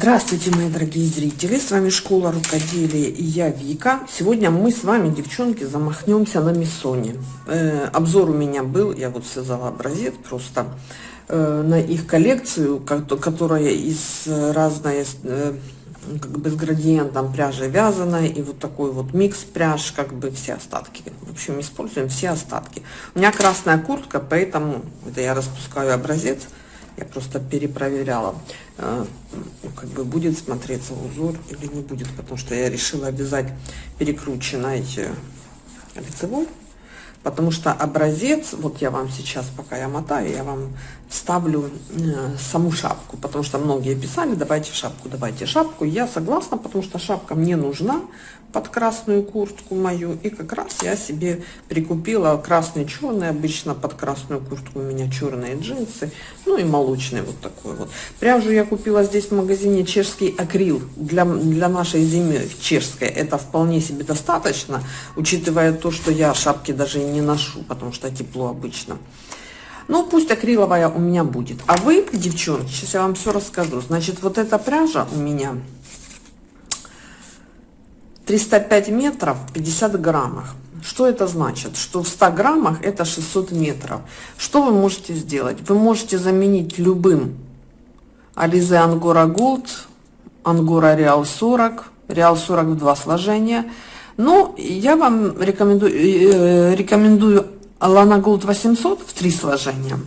Здравствуйте, мои дорогие зрители! С вами Школа Рукоделия и я Вика. Сегодня мы с вами, девчонки, замахнемся на миссоне. Э, обзор у меня был, я вот связала образец просто э, на их коллекцию, которая из разной, э, как бы с градиентом пряжи вязаная и вот такой вот микс пряж, как бы все остатки. В общем, используем все остатки. У меня красная куртка, поэтому это я распускаю образец я просто перепроверяла, э, как бы будет смотреться узор или не будет, потому что я решила вязать перекрученной э, лицевой, потому что образец, вот я вам сейчас, пока я мотаю, я вам ставлю э, саму шапку, потому что многие писали, давайте шапку, давайте шапку. Я согласна, потому что шапка мне нужна, под красную куртку мою. И как раз я себе прикупила красный, черный. Обычно под красную куртку у меня черные джинсы. Ну и молочный вот такой вот. Пряжу я купила здесь в магазине чешский акрил. Для, для нашей зимы чешской это вполне себе достаточно. Учитывая то, что я шапки даже и не ношу, потому что тепло обычно. Ну, пусть акриловая у меня будет. А вы, девчонки, сейчас я вам все расскажу. Значит, вот эта пряжа у меня 305 метров 50 граммах. Что это значит? Что в 100 граммах это 600 метров. Что вы можете сделать? Вы можете заменить любым Alize Angora Gold, Angora Real 40, Real 40 в два сложения. Но я вам рекомендую, э, рекомендую Lana Gold 800 в три сложения.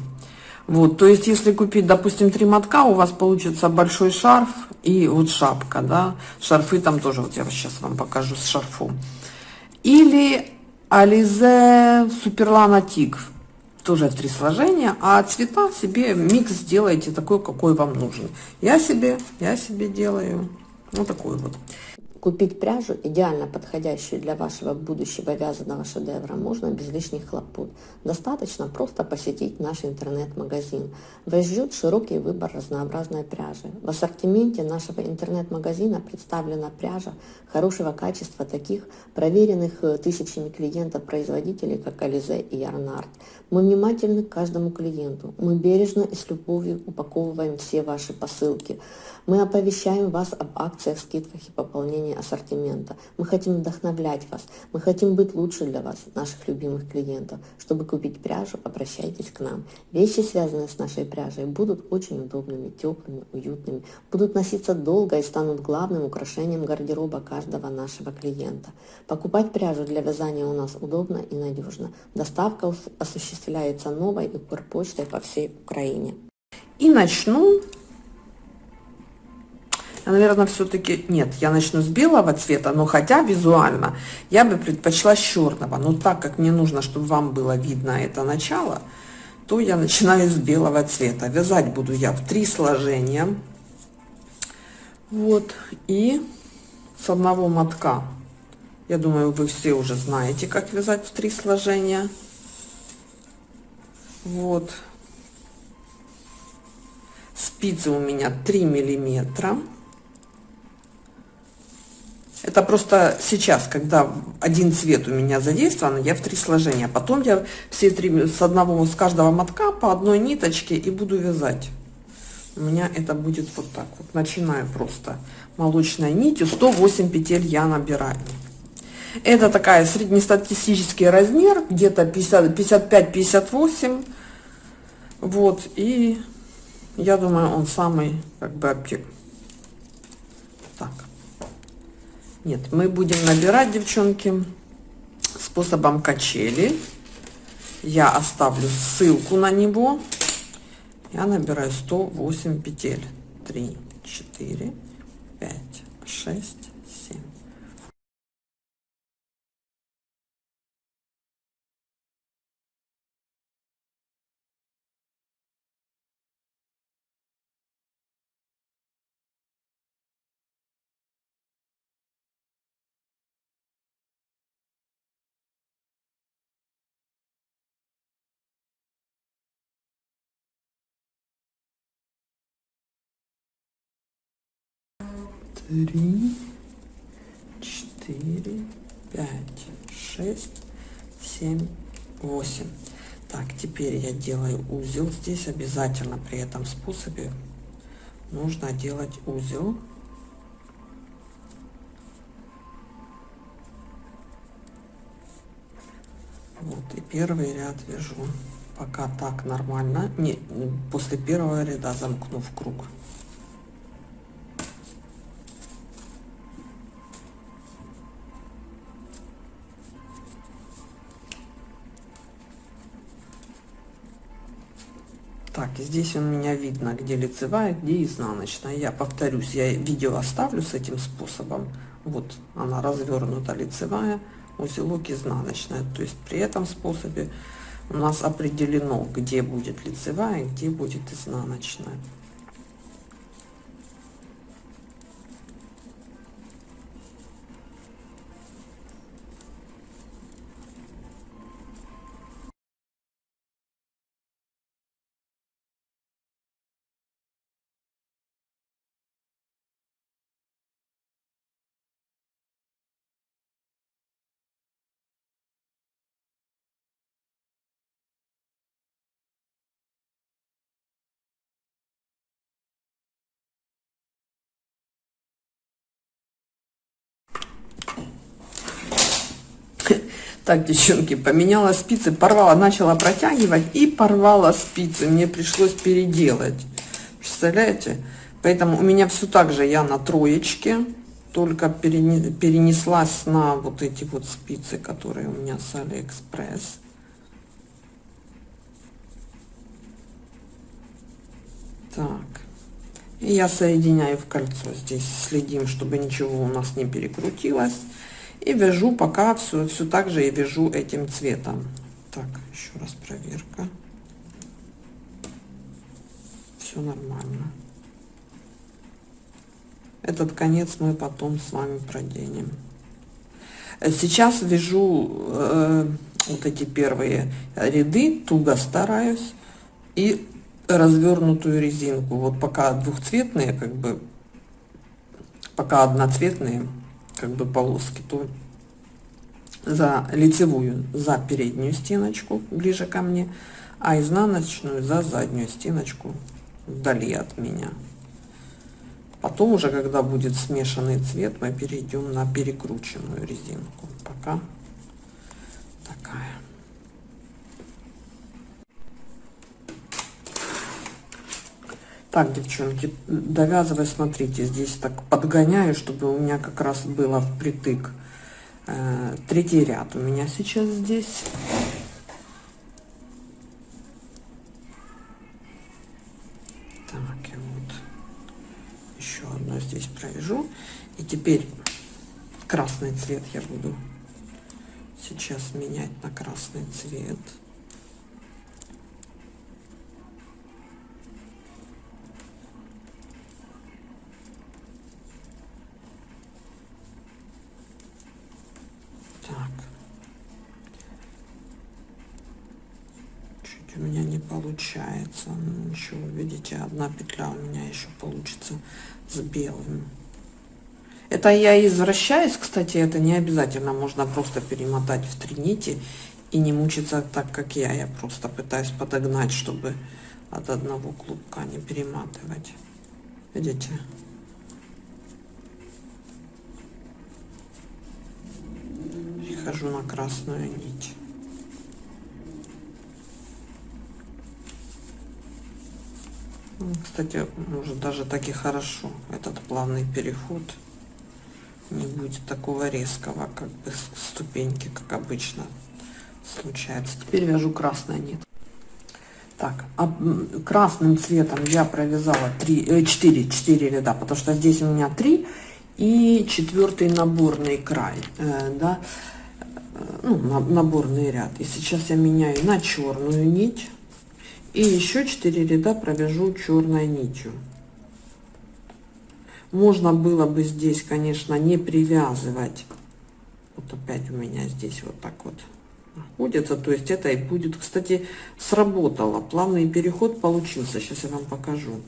Вот, то есть, если купить, допустим, три мотка, у вас получится большой шарф и вот шапка, да. Шарфы там тоже, вот я сейчас вам покажу с шарфом. Или Ализе Суперлана Тик, тоже в три сложения, а цвета себе микс сделайте такой, какой вам нужен. Я себе, я себе делаю вот такой вот. Купить пряжу, идеально подходящую для вашего будущего вязаного шедевра, можно без лишних хлопот. Достаточно просто посетить наш интернет-магазин. Вас ждет широкий выбор разнообразной пряжи. В ассортименте нашего интернет-магазина представлена пряжа хорошего качества таких проверенных э, тысячами клиентов производителей, как Ализе и Ярнард. Мы внимательны к каждому клиенту. Мы бережно и с любовью упаковываем все ваши посылки. Мы оповещаем вас об акциях, скидках и пополнении ассортимента. Мы хотим вдохновлять вас. Мы хотим быть лучше для вас, наших любимых клиентов. Чтобы купить пряжу, обращайтесь к нам. Вещи, связанные с нашей пряжей, будут очень удобными, теплыми, уютными, будут носиться долго и станут главным украшением гардероба каждого нашего клиента. Покупать пряжу для вязания у нас удобно и надежно. Доставка осуществляется новой и почтой по всей Украине. И начну наверное, все-таки... Нет, я начну с белого цвета, но хотя визуально я бы предпочла с черного. Но так как мне нужно, чтобы вам было видно это начало, то я начинаю с белого цвета. Вязать буду я в три сложения. Вот. И с одного мотка. Я думаю, вы все уже знаете, как вязать в три сложения. Вот. Спицы у меня 3 миллиметра. Это просто сейчас, когда один цвет у меня задействован, я в три сложения. Потом я все три с одного, с каждого мотка по одной ниточке и буду вязать. У меня это будет вот так вот. Начинаю просто молочной нитью. 108 петель я набираю. Это такая среднестатистический размер, где-то 55-58. Вот, и я думаю, он самый как бы объект. Так. Нет, мы будем набирать, девчонки, способом качели. Я оставлю ссылку на него. Я набираю 108 петель. 3, 4, 5, 6, три, четыре, пять, шесть, семь, восемь. Так, теперь я делаю узел здесь обязательно при этом способе. нужно делать узел вот и первый ряд вяжу пока так нормально не после первого ряда замкну в круг Так, здесь у меня видно, где лицевая, где изнаночная. Я повторюсь, я видео оставлю с этим способом. Вот она развернута лицевая, узелок изнаночная. То есть при этом способе у нас определено, где будет лицевая, где будет изнаночная. Так, девчонки, поменяла спицы, порвала, начала протягивать и порвала спицы. Мне пришлось переделать. Представляете? Поэтому у меня все так же, я на троечке, только перенеслась на вот эти вот спицы, которые у меня с Алиэкспресс. Так. И я соединяю в кольцо. Здесь следим, чтобы ничего у нас не перекрутилось и вяжу пока все все так же и вяжу этим цветом. Так еще раз проверка. Все нормально. Этот конец мы потом с вами проденем. Сейчас вяжу э, вот эти первые ряды туго стараюсь и развернутую резинку. Вот пока двухцветные как бы пока одноцветные как бы полоски, то за лицевую за переднюю стеночку ближе ко мне, а изнаночную за заднюю стеночку вдали от меня. Потом уже, когда будет смешанный цвет, мы перейдем на перекрученную резинку. Пока такая. Так, девчонки, довязывая, смотрите, здесь так подгоняю, чтобы у меня как раз было впритык. Э, третий ряд у меня сейчас здесь. Так, и вот еще одно здесь провяжу. И теперь красный цвет я буду сейчас менять на красный цвет. Получается. Еще видите одна петля у меня еще получится с белым. Это я извращаюсь кстати это не обязательно. Можно просто перемотать в три нити и не мучиться так как я. Я просто пытаюсь подогнать чтобы от одного клубка не перематывать. Видите? Перехожу на красную нить Кстати, может даже так и хорошо. Этот плавный переход не будет такого резкого, как бы ступеньки, как обычно случается. Теперь вяжу красная нить. Так, а красным цветом я провязала 3, 4, 4 ряда, потому что здесь у меня 3 и четвертый наборный край, э, да, э, ну, наборный ряд. И сейчас я меняю на черную нить и еще 4 ряда провяжу черной нитью. Можно было бы здесь конечно не привязывать. Вот опять у меня здесь вот так вот находится. То есть это и будет кстати сработало. Плавный переход получился. Сейчас я вам покажу.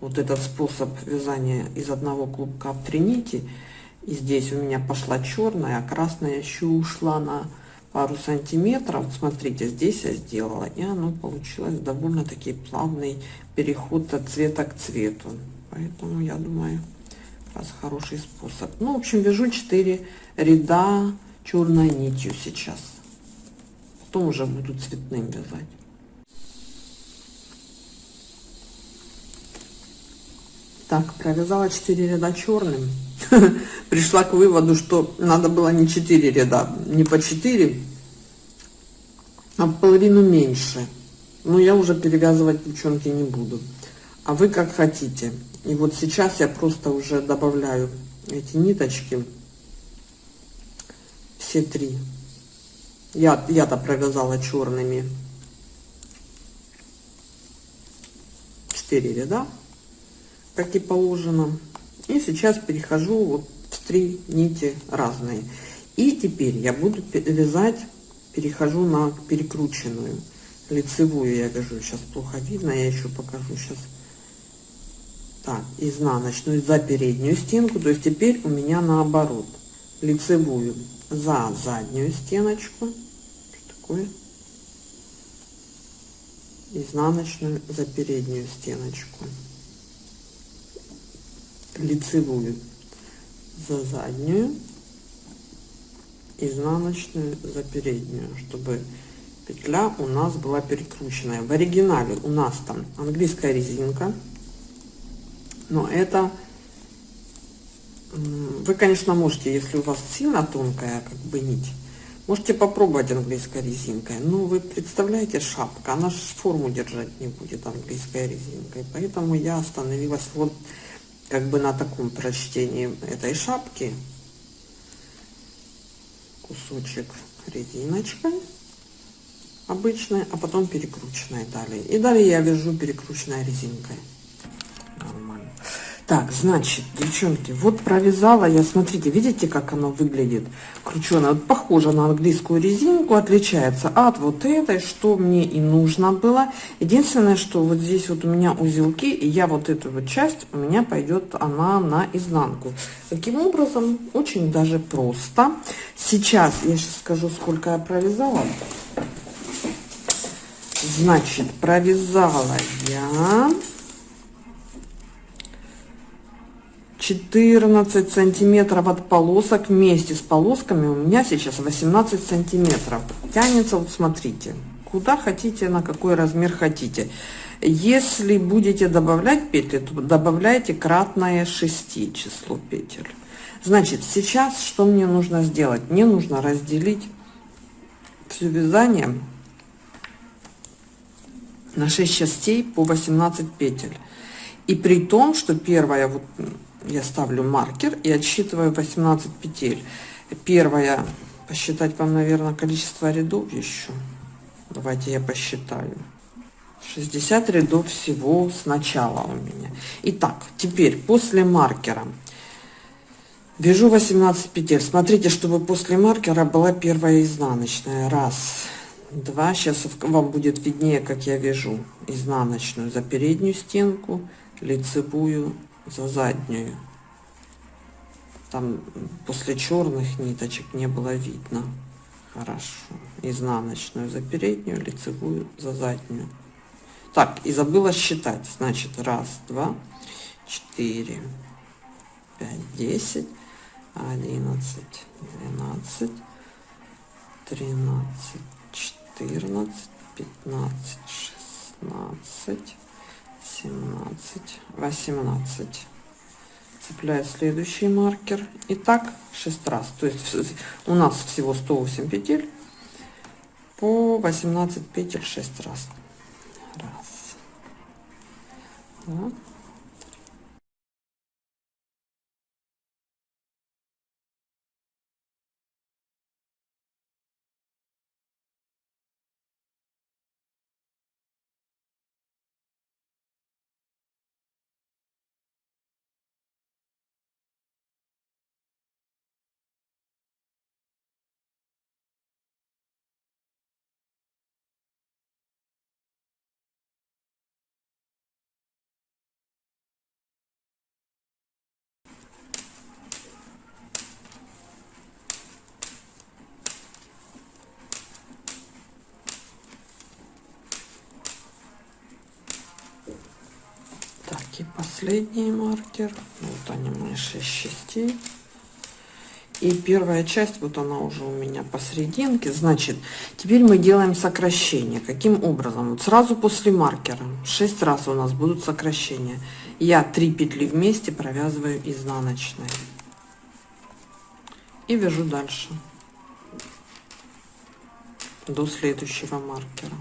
Вот этот способ вязания из одного клубка в три нити. И здесь у меня пошла черная а красная еще ушла на пару сантиметров. Смотрите, здесь я сделала, и оно получилось довольно-таки плавный переход от цвета к цвету. Поэтому я думаю, раз хороший способ. Ну, в общем, вяжу 4 ряда черной нитью сейчас. Потом уже буду цветным вязать. Так, провязала 4 ряда черным. Пришла к выводу, что надо было не 4 ряда, не по 4, а половину меньше. Но я уже перевязывать девчонки не буду. А вы как хотите. И вот сейчас я просто уже добавляю эти ниточки. Все три. Я, я-то провязала черными 4 ряда как и положено. И сейчас перехожу вот три нити разные. И теперь я буду вязать, перехожу на перекрученную лицевую я вяжу. Сейчас плохо видно, я еще покажу сейчас. Так, изнаночную за переднюю стенку. То есть теперь у меня наоборот. Лицевую за заднюю стеночку. Что такое? Изнаночную за переднюю стеночку лицевую за заднюю, изнаночную за переднюю, чтобы петля у нас была перекрученная. В оригинале у нас там английская резинка, но это вы, конечно, можете, если у вас сильно тонкая как бы нить, можете попробовать английской резинкой. Но вы представляете, шапка, она же форму держать не будет английской резинкой. Поэтому я остановилась вот как бы на таком прочтении этой шапки кусочек резиночкой обычной, а потом перекрученной далее. И далее я вяжу перекрученной резинкой. Так, значит, девчонки, вот провязала я, смотрите, видите, как оно выглядит крученое? Вот похоже на английскую резинку, отличается от вот этой, что мне и нужно было. Единственное, что вот здесь вот у меня узелки, и я вот эту вот часть, у меня пойдет она на изнанку. Таким образом, очень даже просто. Сейчас, я сейчас скажу, сколько я провязала. Значит, провязала я 14 сантиметров от полосок вместе с полосками. У меня сейчас 18 сантиметров. Тянется вот смотрите куда хотите на какой размер хотите. Если будете добавлять петли то добавляйте кратное 6 число петель. Значит сейчас что мне нужно сделать? Мне нужно разделить все вязание на 6 частей по 18 петель. И при том что первая вот я ставлю маркер и отсчитываю 18 петель. Первая, посчитать вам, наверное, количество рядов еще. Давайте я посчитаю. 60 рядов всего сначала у меня. Итак, теперь после маркера вяжу 18 петель. Смотрите, чтобы после маркера была первая изнаночная. Раз, два. Сейчас вам будет виднее, как я вяжу изнаночную за переднюю стенку, лицевую за заднюю. Там после черных ниточек не было видно. Хорошо. Изнаночную за переднюю, лицевую за заднюю. Так, и забыла считать. Значит, раз, два, четыре, пять, десять, одиннадцать, двенадцать, тринадцать, четырнадцать, пятнадцать, шестнадцать, 17 18 цепляю следующий маркер. И так 6 раз. То есть у нас всего 108 петель. По 18 петель 6 раз. Раз. Два, последний маркер. Вот они мои 6 частей. И первая часть, вот она уже у меня посерединке. Значит, теперь мы делаем сокращение. Каким образом? Вот сразу после маркера 6 раз у нас будут сокращения. Я 3 петли вместе провязываю изнаночной. И вяжу дальше. До следующего маркера.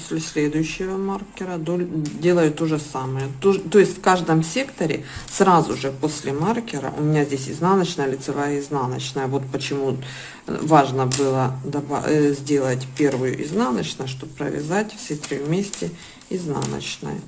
После следующего маркера делаю то же самое. То, то есть в каждом секторе сразу же после маркера у меня здесь изнаночная лицевая изнаночная. Вот почему важно было э, сделать первую изнаночную чтобы провязать все три вместе изнаночной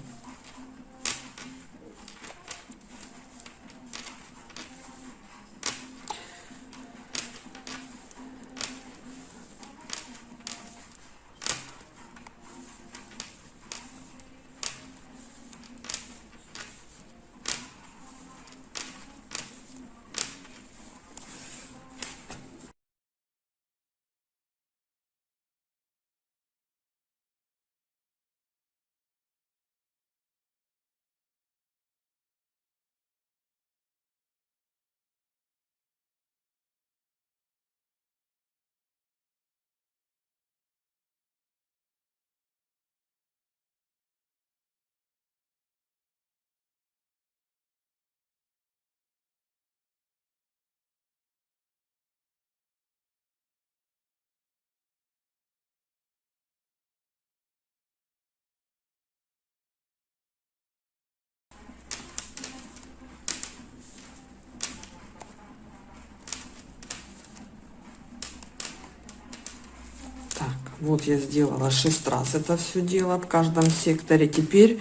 Вот я сделала 6 раз это все дело в каждом секторе. Теперь,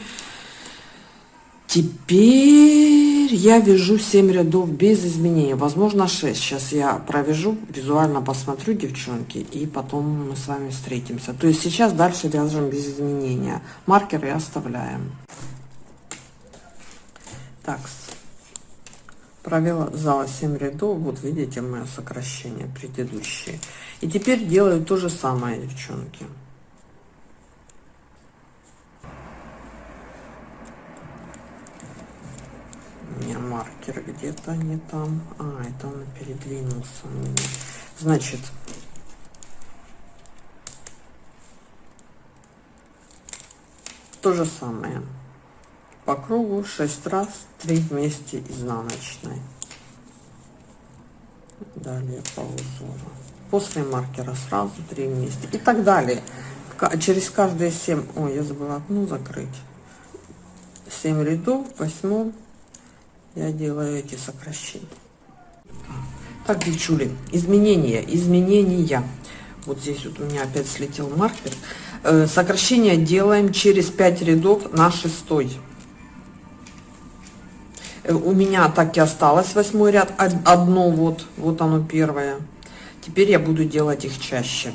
теперь я вяжу 7 рядов без изменений. Возможно 6. Сейчас я провяжу, визуально посмотрю, девчонки, и потом мы с вами встретимся. То есть сейчас дальше вяжем без изменения. Маркеры оставляем. Так, провела зала 7 рядов. Вот видите мое сокращение предыдущие и теперь делаю то же самое девчонки. У меня маркер где-то не там. А это он передвинулся значит то же самое по кругу 6 раз 3 вместе изнаночной. Далее по узору после маркера сразу 3 вместе. И так далее. Через каждые 7 ой я забыла одну закрыть. 7 рядов 8 я делаю эти сокращения. Так девчули изменения изменения. Вот здесь вот у меня опять слетел маркер. Э, сокращение делаем через 5 рядов на шестой. Э, у меня так и осталось восьмой ряд одно вот вот оно первое. Теперь я буду делать их чаще.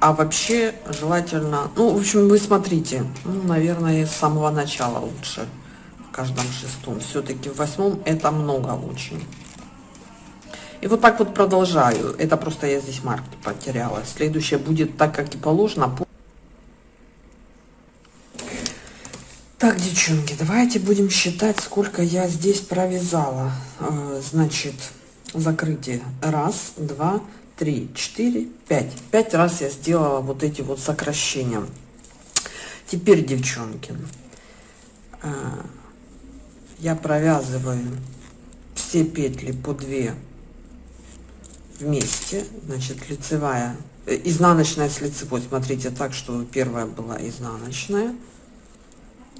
А вообще желательно ну в общем вы смотрите ну наверное с самого начала лучше в каждом шестом. Все-таки в восьмом это много очень. И вот так вот продолжаю. Это просто я здесь марки потеряла. Следующее будет так как и положено Так, девчонки, давайте будем считать, сколько я здесь провязала. Э, значит, закрытие. Раз, два, три, четыре, пять. Пять раз я сделала вот эти вот сокращения. Теперь, девчонки, э, я провязываю все петли по 2 вместе. Значит, лицевая, э, изнаночная с лицевой. Смотрите так, что первая была изнаночная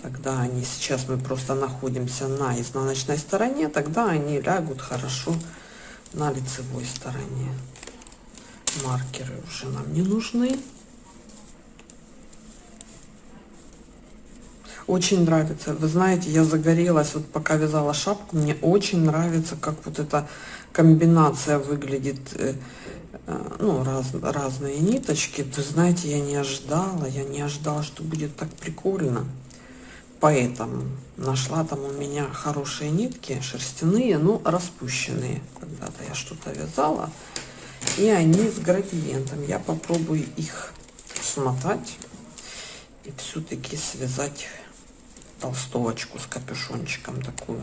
тогда они сейчас мы просто находимся на изнаночной стороне тогда они лягут хорошо на лицевой стороне. Маркеры уже нам не нужны. Очень нравится. Вы знаете я загорелась вот пока вязала шапку мне очень нравится как вот эта комбинация выглядит э, э, ну раз, разные ниточки. Вы знаете я не ожидала я не ожидала что будет так прикольно поэтому нашла там у меня хорошие нитки, шерстяные, но распущенные. Когда-то я что-то вязала, и они с градиентом. Я попробую их смотать и все-таки связать толстовочку с капюшончиком такую.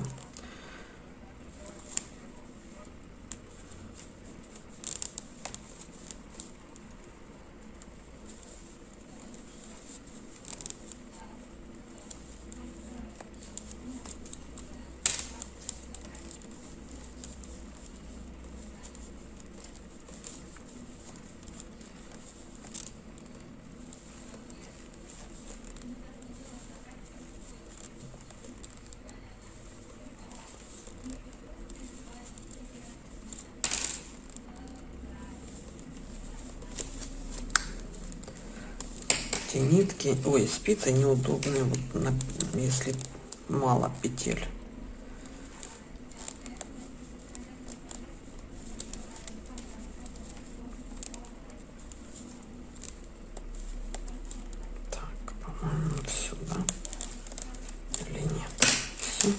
Нитки, ой, спицы неудобные, вот на, если мало петель. Так, по-моему, сюда. Или нет? Все.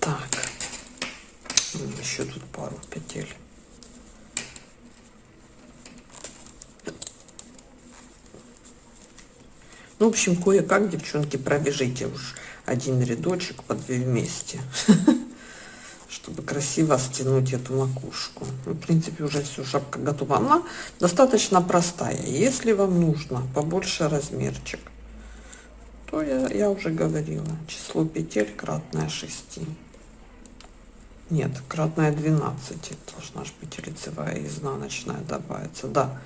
Так. Еще тут пару петель. Ну, в общем, кое-как, девчонки, пробежите уж один рядочек по две вместе, чтобы красиво стянуть эту макушку. Ну, в принципе, уже все, шапка готова. Она достаточно простая. Если вам нужно побольше размерчик, то я, я уже говорила, число петель кратное 6. Нет, кратное 12. Должна же быть лицевая и изнаночная добавиться. Да,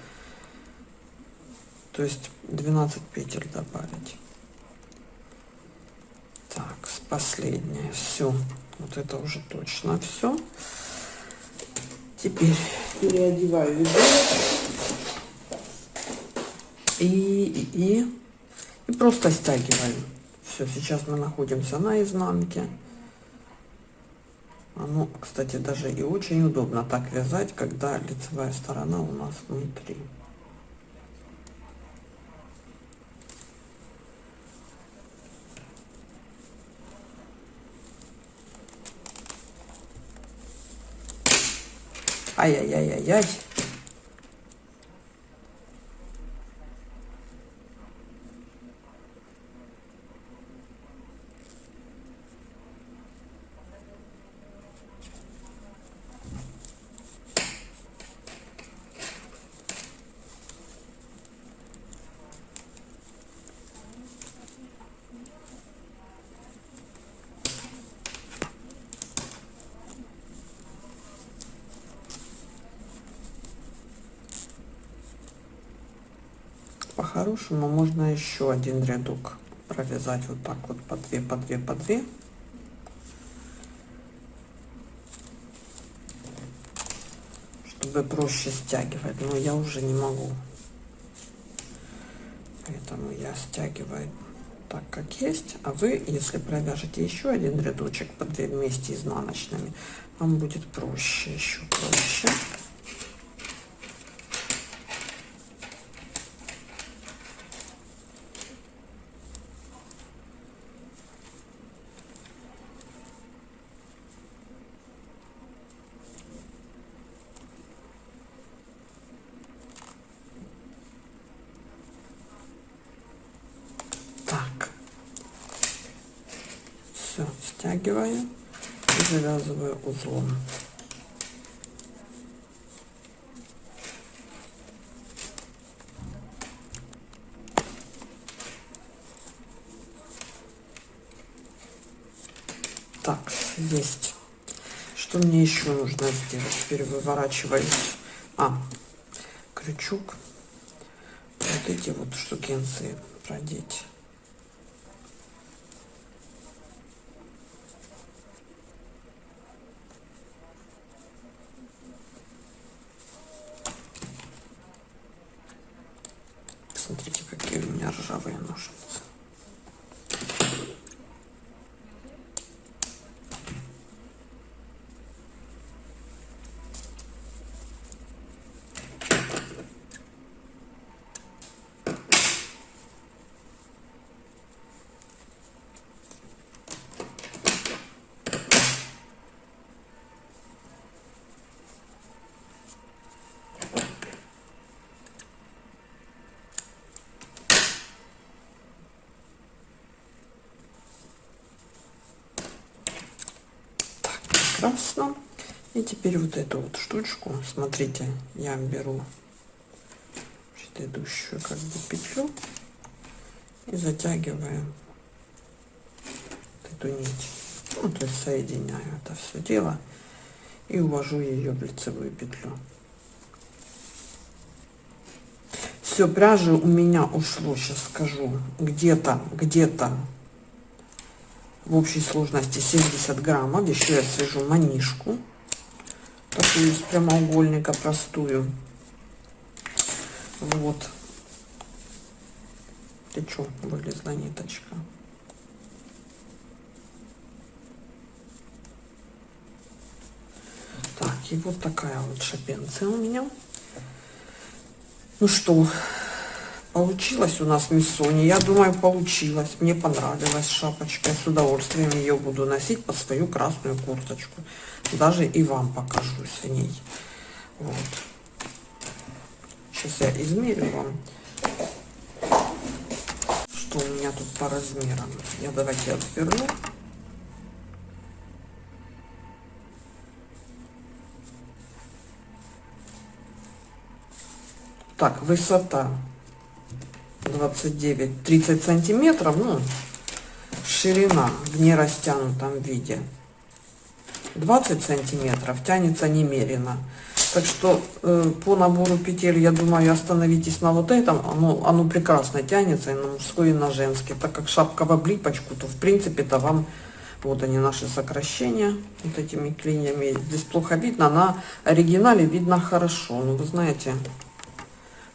то есть 12 петель добавить. Так с последнее. Все вот это уже точно все теперь переодеваю ведро и, и, и просто стягиваю все сейчас мы находимся на изнанке. Оно кстати даже и очень удобно так вязать когда лицевая сторона у нас внутри Ай-яй-яй-яй-яй. По-хорошему можно еще один рядок провязать вот так вот по 2 по 2 по 2 чтобы проще стягивать но я уже не могу. Поэтому я стягиваю так как есть. А вы если провяжете еще один рядочек по 2 вместе изнаночными вам будет проще еще проще стягиваю и завязываю узлом. Так, есть. Что мне еще нужно сделать? Теперь выворачиваюсь. А, крючок. Вот эти вот штукенции продеть. Прекрасно. И теперь вот эту вот штучку, смотрите, я беру предыдущую как бы петлю и затягиваю эту нить. Ну, то есть соединяю это все дело и увожу ее в лицевую петлю. Все, пряжи у меня ушло, сейчас скажу, где-то, где-то в общей сложности 70 граммов. Еще я свяжу манишку, такую из прямоугольника простую. Вот. Ты что, вылезла ниточка? Так, и вот такая вот шапенция у меня. Ну что, получилось у нас миссони. Я думаю, получилось. Мне понравилась шапочка. Я с удовольствием ее буду носить под свою красную курточку. Даже и вам покажусь в ней. Вот. Сейчас я измерю вам, что у меня тут по размерам. Я давайте отверну. Так, высота 29, 30 сантиметров, ну, ширина в нерастянутом виде 20 сантиметров, тянется немерено. Так что э, по набору петель, я думаю, остановитесь на вот этом. Оно, оно прекрасно тянется и на мужской, и на женский. Так как шапка в облипочку, то в принципе-то вам... Вот они наши сокращения, вот этими клиньями. Здесь плохо видно, на оригинале видно хорошо. Ну, вы знаете,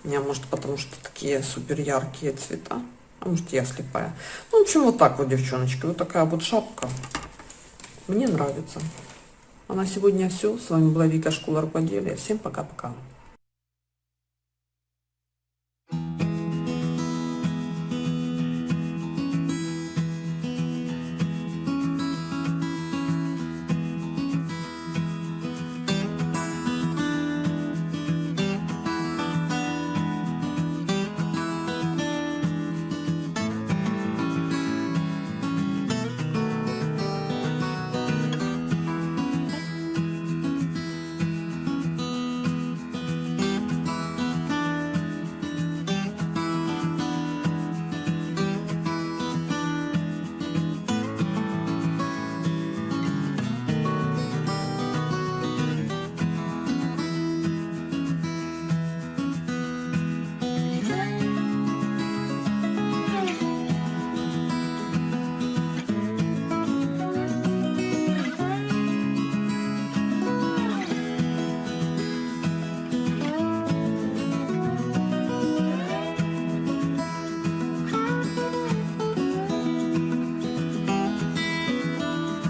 у меня, может, потому что такие супер яркие цвета. А может, я слепая. Ну, в общем, вот так вот, девчоночки. Вот такая вот шапка. Мне нравится. А на сегодня все. С вами была Вика Школа Рукоделия. Всем пока-пока.